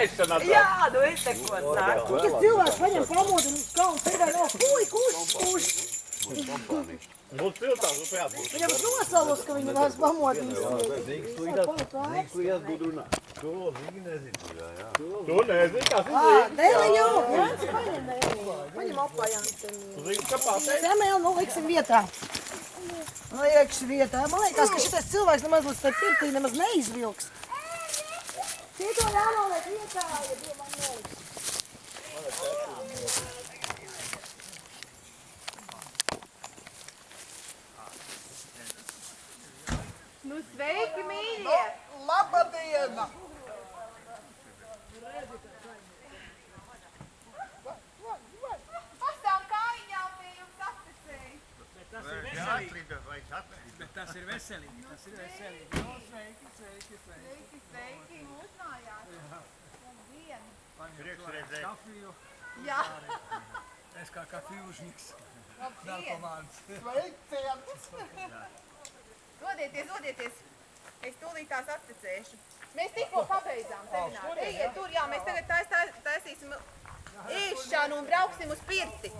ēšana. Jā, nu es te ko saku. Ja cilvēks paņem pamodinu uz kalnu, tad vēl nav puj, kurš, kurš. Būs piltās, jābūt. Viņam nosalus, ka viņi vairs pamodinās. Tu nezini, kas ir Ā, Dēliņu, Jānis, paņem dēliņu. Paņem apā Jānis. Zini, ka pateic. Zemēl, nu liksim vietā. Liekšu vietā. Man liekas, ka šitais cilvēks nemaz līdz tai pirtī nemaz neizvilks. Šito jānoliek vietā, ja domā noliks. Nu sveiki, mīļie! Labadiena! Bet tas ir veselīgi, tas ir veselīgi. No, sveiki, sveiki, sveiki. Sveiki, sveiki, uzmājās. Labdien! Paņem kafiju. Jā, Es kā labdien! Narkomāns. Sveiciens! Dodieties, dodieties! Es tūlīt tās atticēšu. Mēs tikko pabeidzām semināru. Ejiet tur, jā, mēs tagad tais, tais, taisīsim ēšanu un brauksim uz pirti.